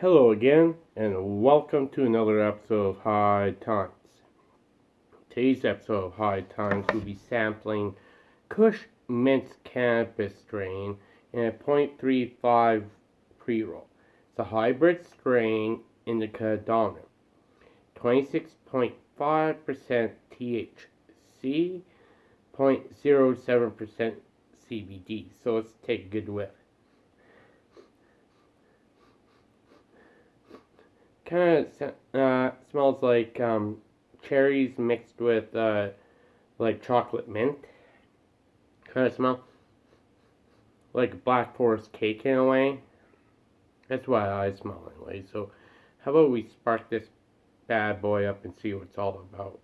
Hello again, and welcome to another episode of High Times. Today's episode of High Times will be sampling Kush Mints Cannabis strain in a 0.35 pre-roll. It's a hybrid strain indica dominant. 26.5% THC, 0.07% CBD. So let's take a good whiff. Kind of uh, smells like um, cherries mixed with uh, like chocolate mint. Kind of smell like Black Forest cake in a way. That's why I smell anyway. So, how about we spark this bad boy up and see what it's all about?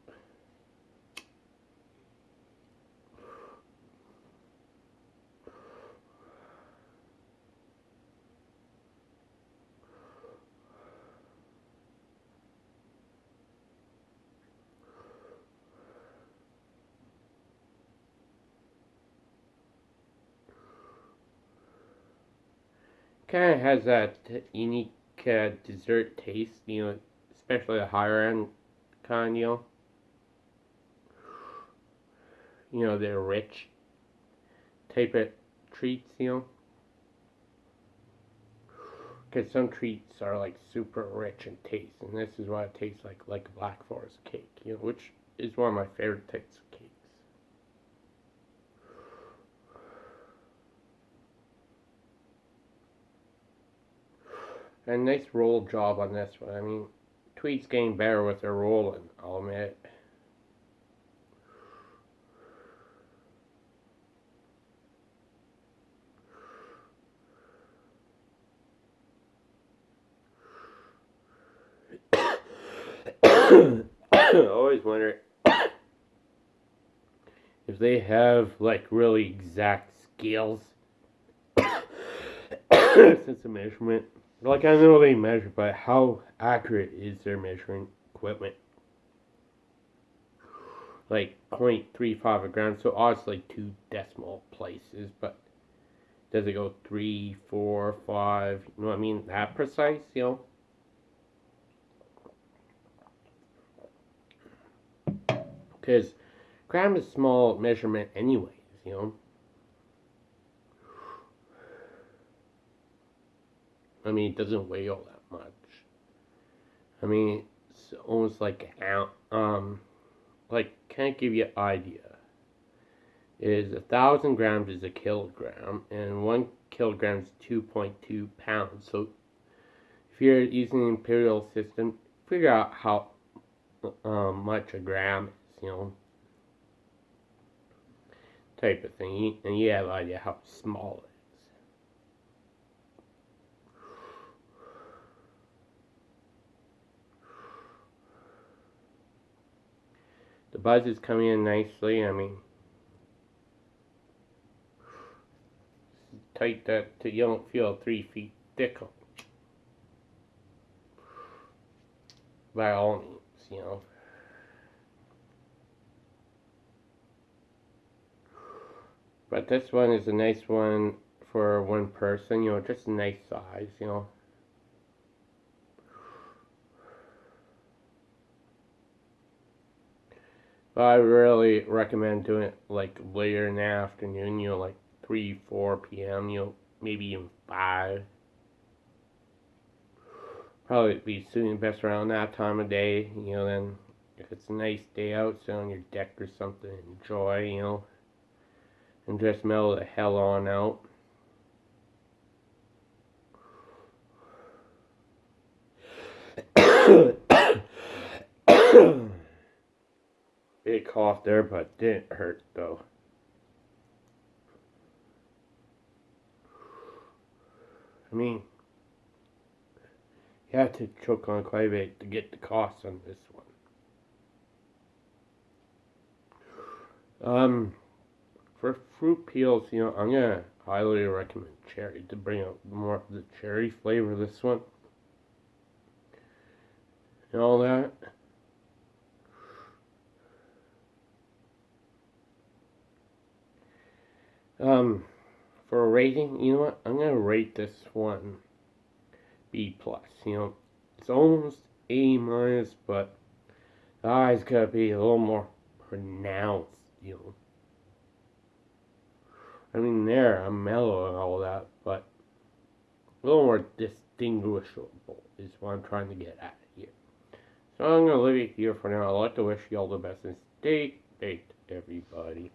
Kind of has that unique uh, dessert taste, you know, especially the higher end kind, you know. You know, they're rich type of treats, you know. Because some treats are like super rich in taste, and this is what it tastes like, like Black Forest cake, you know, which is one of my favorite types of cake. A nice roll job on this one. I mean, Tweed's getting better with their rolling, I'll admit. I always wonder if they have like really exact scales since the measurement like I know they measure, but how accurate is their measuring equipment? Like 0.35 a gram, so obviously two decimal places, but does it go three, four, five? You know what I mean? That precise, you know? Because gram is small measurement anyways, you know? I mean, it doesn't weigh all that much. I mean, it's almost like um, like can't give you an idea. Is a thousand grams is a kilogram, and one kilogram is two point two pounds. So, if you're using the imperial system, figure out how um, much a gram is. You know, type of thing, and you have an idea how small it buzz is coming in nicely. I mean, tight that to, you don't feel three feet thick. By all means, you know. But this one is a nice one for one person, you know, just a nice size, you know. I really recommend doing it like later in the afternoon, you know, like 3, 4 p.m., you know, maybe even 5. Probably be suiting best around that time of day, you know, then if it's a nice day out, sit on your deck or something, enjoy, you know, and just mellow the hell on out. Cough there, but didn't hurt though. I mean, you have to choke on quite a bit to get the cost on this one. Um, for fruit peels, you know, I'm gonna highly recommend cherry to bring out more of the cherry flavor this one. And all that. Um, for a rating, you know what? I'm gonna rate this one B plus. You know, it's almost A minus, but the eyes gotta be a little more pronounced. You know. I mean, there I'm mellow and all that, but a little more distinguishable is what I'm trying to get at here. So I'm gonna leave it here for now. I'd like to wish you all the best and stay baked, everybody.